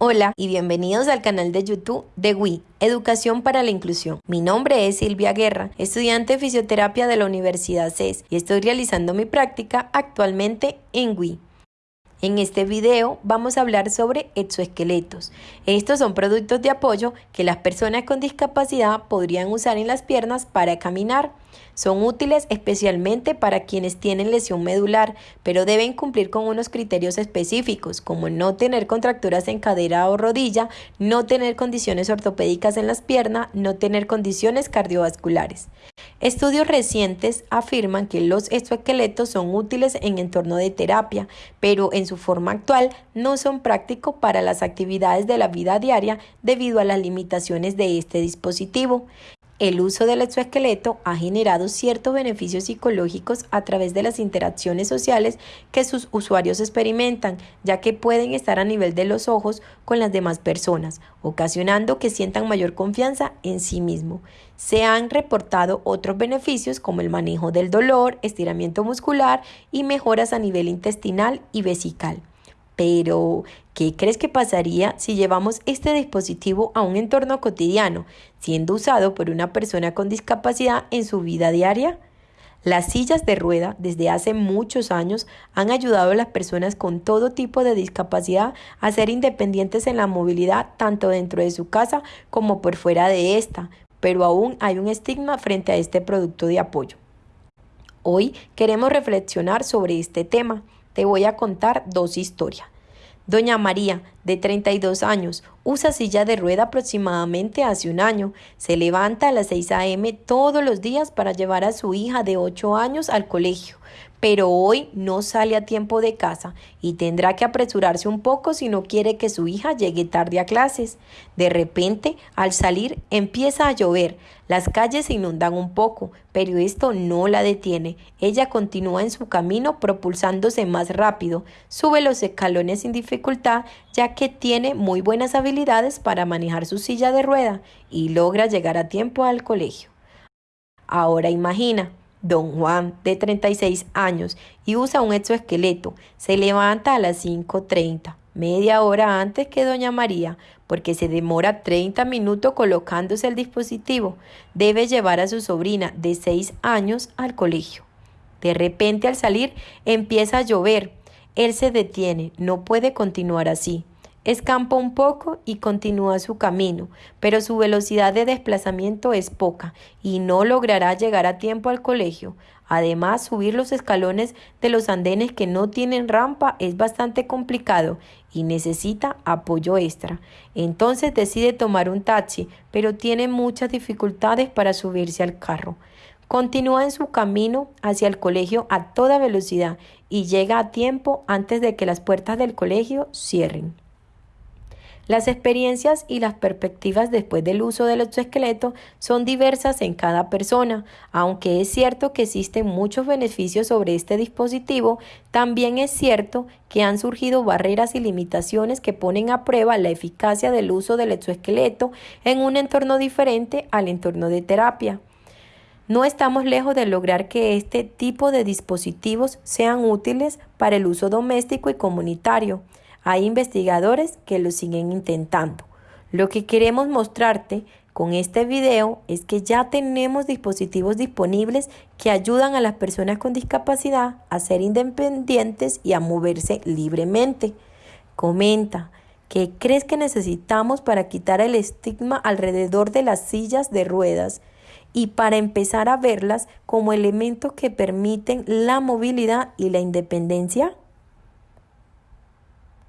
Hola y bienvenidos al canal de YouTube de WI, Educación para la Inclusión. Mi nombre es Silvia Guerra, estudiante de fisioterapia de la Universidad CES y estoy realizando mi práctica actualmente en WI. En este video vamos a hablar sobre exoesqueletos. Estos son productos de apoyo que las personas con discapacidad podrían usar en las piernas para caminar. Son útiles especialmente para quienes tienen lesión medular, pero deben cumplir con unos criterios específicos, como no tener contracturas en cadera o rodilla, no tener condiciones ortopédicas en las piernas, no tener condiciones cardiovasculares. Estudios recientes afirman que los exoesqueletos son útiles en entorno de terapia, pero en su forma actual no son prácticos para las actividades de la vida diaria debido a las limitaciones de este dispositivo. El uso del exoesqueleto ha generado ciertos beneficios psicológicos a través de las interacciones sociales que sus usuarios experimentan, ya que pueden estar a nivel de los ojos con las demás personas, ocasionando que sientan mayor confianza en sí mismo. Se han reportado otros beneficios como el manejo del dolor, estiramiento muscular y mejoras a nivel intestinal y vesical. Pero, ¿qué crees que pasaría si llevamos este dispositivo a un entorno cotidiano, siendo usado por una persona con discapacidad en su vida diaria? Las sillas de rueda desde hace muchos años han ayudado a las personas con todo tipo de discapacidad a ser independientes en la movilidad tanto dentro de su casa como por fuera de esta, pero aún hay un estigma frente a este producto de apoyo. Hoy queremos reflexionar sobre este tema te voy a contar dos historias. Doña María, de 32 años, usa silla de rueda aproximadamente hace un año. Se levanta a las 6 a.m. todos los días para llevar a su hija de 8 años al colegio pero hoy no sale a tiempo de casa y tendrá que apresurarse un poco si no quiere que su hija llegue tarde a clases. De repente, al salir, empieza a llover. Las calles se inundan un poco, pero esto no la detiene. Ella continúa en su camino propulsándose más rápido, sube los escalones sin dificultad, ya que tiene muy buenas habilidades para manejar su silla de rueda y logra llegar a tiempo al colegio. Ahora imagina, Don Juan, de 36 años, y usa un exoesqueleto. Se levanta a las 5.30, media hora antes que Doña María, porque se demora 30 minutos colocándose el dispositivo. Debe llevar a su sobrina de 6 años al colegio. De repente al salir empieza a llover. Él se detiene, no puede continuar así. Escampa un poco y continúa su camino, pero su velocidad de desplazamiento es poca y no logrará llegar a tiempo al colegio. Además, subir los escalones de los andenes que no tienen rampa es bastante complicado y necesita apoyo extra. Entonces decide tomar un taxi, pero tiene muchas dificultades para subirse al carro. Continúa en su camino hacia el colegio a toda velocidad y llega a tiempo antes de que las puertas del colegio cierren. Las experiencias y las perspectivas después del uso del exoesqueleto son diversas en cada persona. Aunque es cierto que existen muchos beneficios sobre este dispositivo, también es cierto que han surgido barreras y limitaciones que ponen a prueba la eficacia del uso del exoesqueleto en un entorno diferente al entorno de terapia. No estamos lejos de lograr que este tipo de dispositivos sean útiles para el uso doméstico y comunitario. Hay investigadores que lo siguen intentando. Lo que queremos mostrarte con este video es que ya tenemos dispositivos disponibles que ayudan a las personas con discapacidad a ser independientes y a moverse libremente. Comenta, ¿qué crees que necesitamos para quitar el estigma alrededor de las sillas de ruedas y para empezar a verlas como elementos que permiten la movilidad y la independencia?